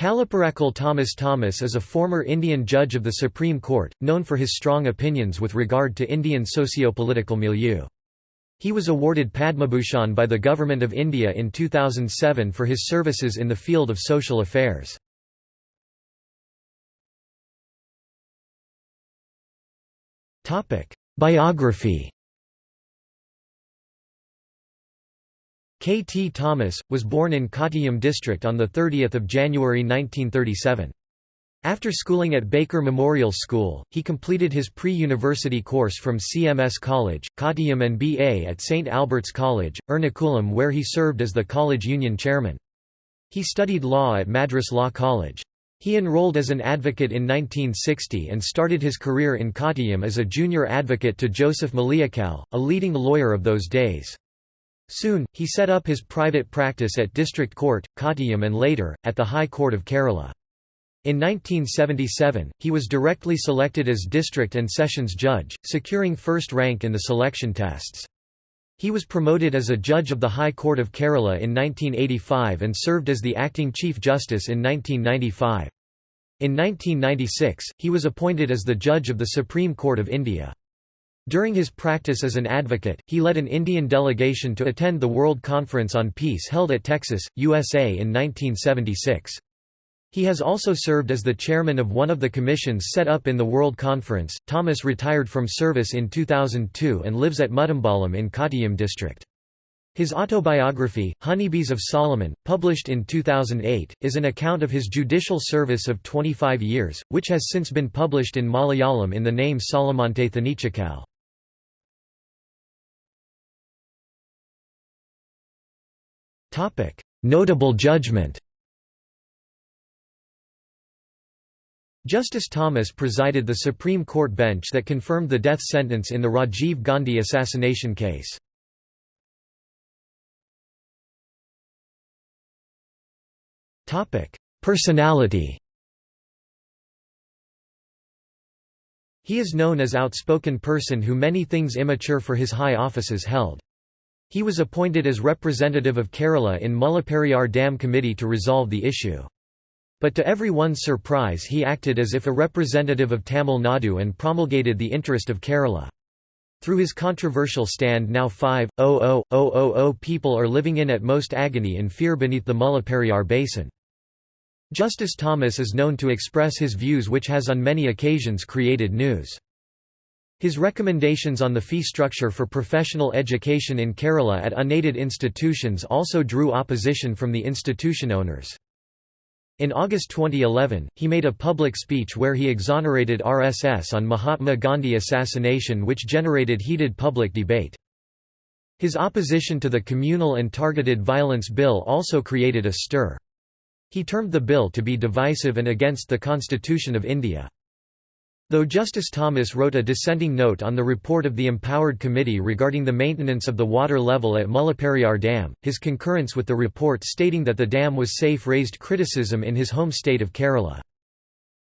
Kalaparakal Thomas Thomas is a former Indian judge of the Supreme Court, known for his strong opinions with regard to Indian socio-political milieu. He was awarded Padmabhushan by the Government of India in 2007 for his services in the field of social affairs. Biography K. T. Thomas, was born in Kottayam district on 30 January 1937. After schooling at Baker Memorial School, he completed his pre-university course from CMS College, Kottayam and BA at St. Albert's College, Ernakulam where he served as the college union chairman. He studied law at Madras Law College. He enrolled as an advocate in 1960 and started his career in Kottayam as a junior advocate to Joseph Maliakkal, a leading lawyer of those days. Soon, he set up his private practice at District Court, Kottayam and later, at the High Court of Kerala. In 1977, he was directly selected as district and sessions judge, securing first rank in the selection tests. He was promoted as a judge of the High Court of Kerala in 1985 and served as the acting Chief Justice in 1995. In 1996, he was appointed as the judge of the Supreme Court of India. During his practice as an advocate, he led an Indian delegation to attend the World Conference on Peace held at Texas, USA in 1976. He has also served as the chairman of one of the commissions set up in the World Conference. Thomas retired from service in 2002 and lives at Mudambalam in Kottayam district. His autobiography, Honeybees of Solomon, published in 2008, is an account of his judicial service of 25 years, which has since been published in Malayalam in the name Solomante Theneechakal. Notable judgment Justice Thomas presided the Supreme Court bench that confirmed the death sentence in the Rajiv Gandhi assassination case. Personality He is known as outspoken person who many things immature for his high offices held. He was appointed as representative of Kerala in Mullaperiyar Dam Committee to resolve the issue. But to everyone's surprise he acted as if a representative of Tamil Nadu and promulgated the interest of Kerala. Through his controversial stand now 5,000,000 people are living in at most agony and fear beneath the Mullaperiyar basin. Justice Thomas is known to express his views which has on many occasions created news. His recommendations on the fee structure for professional education in Kerala at unaided institutions also drew opposition from the institution owners. In August 2011, he made a public speech where he exonerated RSS on Mahatma Gandhi assassination which generated heated public debate. His opposition to the Communal and Targeted Violence Bill also created a stir. He termed the bill to be divisive and against the Constitution of India. Though Justice Thomas wrote a dissenting note on the report of the Empowered Committee regarding the maintenance of the water level at Mullaperiyar Dam, his concurrence with the report stating that the dam was safe raised criticism in his home state of Kerala.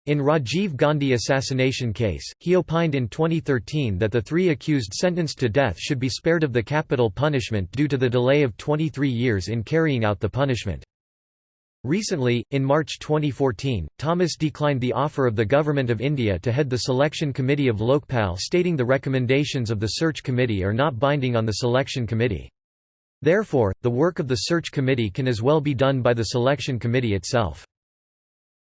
In Rajiv Gandhi assassination case, he opined in 2013 that the three accused sentenced to death should be spared of the capital punishment due to the delay of 23 years in carrying out the punishment. Recently, in March 2014, Thomas declined the offer of the Government of India to head the selection committee of Lokpal stating the recommendations of the search committee are not binding on the selection committee. Therefore, the work of the search committee can as well be done by the selection committee itself.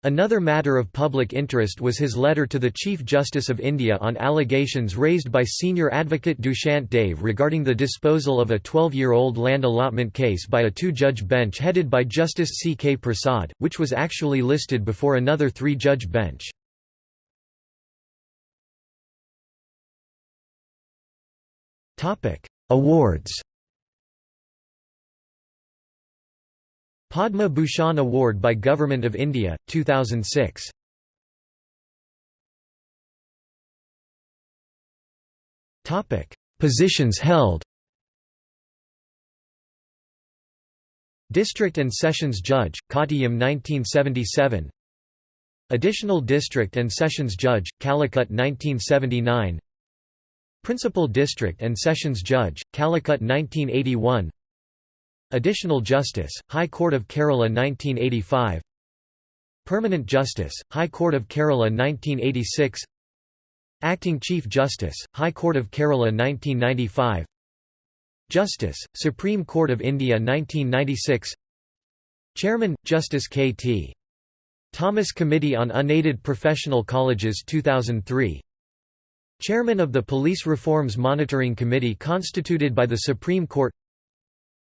Another matter of public interest was his letter to the Chief Justice of India on allegations raised by senior advocate Dushyant Dave regarding the disposal of a 12-year-old land allotment case by a two-judge bench headed by Justice C. K. Prasad, which was actually listed before another three-judge bench. Awards Padma Bhushan Award by Government of India, 2006. Topic: Positions held. District and Sessions Judge, Kottayam 1977. Additional District and Sessions Judge, Calicut 1979. Principal District and Sessions Judge, Calicut 1981. Additional Justice, High Court of Kerala 1985 Permanent Justice, High Court of Kerala 1986 Acting Chief Justice, High Court of Kerala 1995 Justice, Supreme Court of India 1996 Chairman, Justice K.T. Thomas Committee on Unaided Professional Colleges 2003 Chairman of the Police Reforms Monitoring Committee constituted by the Supreme Court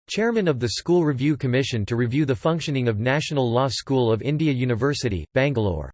Chairman of the School Review Commission to review the functioning of National Law School of India University, Bangalore